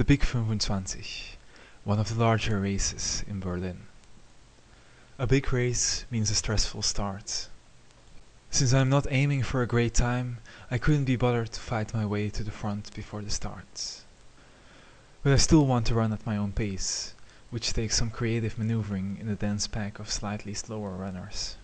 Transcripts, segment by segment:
The Big 25, one of the larger races in Berlin. A big race means a stressful start. Since I'm not aiming for a great time, I couldn't be bothered to fight my way to the front before the start. But I still want to run at my own pace, which takes some creative maneuvering in the dense pack of slightly slower runners.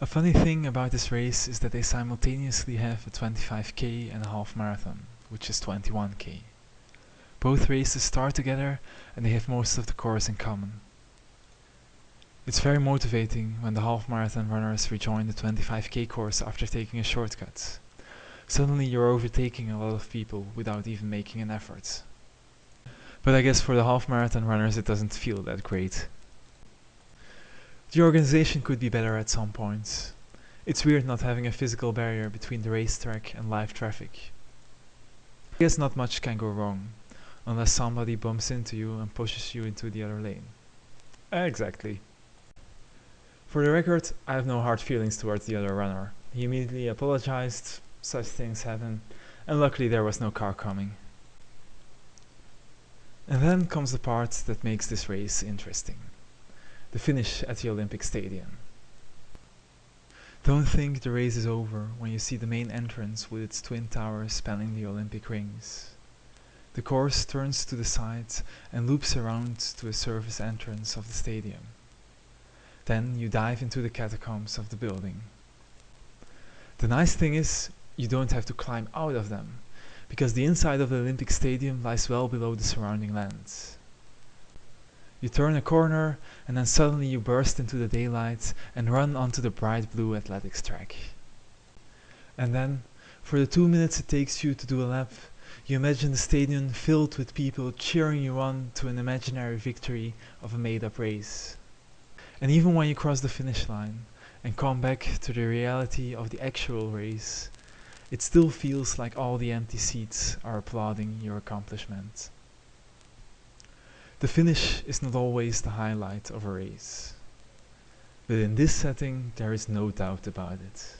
A funny thing about this race is that they simultaneously have a 25k and a half marathon, which is 21k. Both races start together and they have most of the course in common. It's very motivating when the half marathon runners rejoin the 25k course after taking a shortcut. Suddenly you're overtaking a lot of people without even making an effort. But I guess for the half marathon runners it doesn't feel that great. The organization could be better at some points. It's weird not having a physical barrier between the racetrack and live traffic. I guess not much can go wrong, unless somebody bumps into you and pushes you into the other lane. Exactly. For the record, I have no hard feelings towards the other runner. He immediately apologized, such things happen, and luckily there was no car coming. And then comes the part that makes this race interesting the finish at the Olympic Stadium. Don't think the race is over when you see the main entrance with its twin towers spanning the Olympic rings. The course turns to the side and loops around to a surface entrance of the stadium. Then you dive into the catacombs of the building. The nice thing is, you don't have to climb out of them, because the inside of the Olympic Stadium lies well below the surrounding lands. You turn a corner and then suddenly you burst into the daylight and run onto the bright blue athletics track. And then, for the two minutes it takes you to do a lap, you imagine the stadium filled with people cheering you on to an imaginary victory of a made-up race. And even when you cross the finish line and come back to the reality of the actual race, it still feels like all the empty seats are applauding your accomplishment. The finish is not always the highlight of a race. But in this setting there is no doubt about it.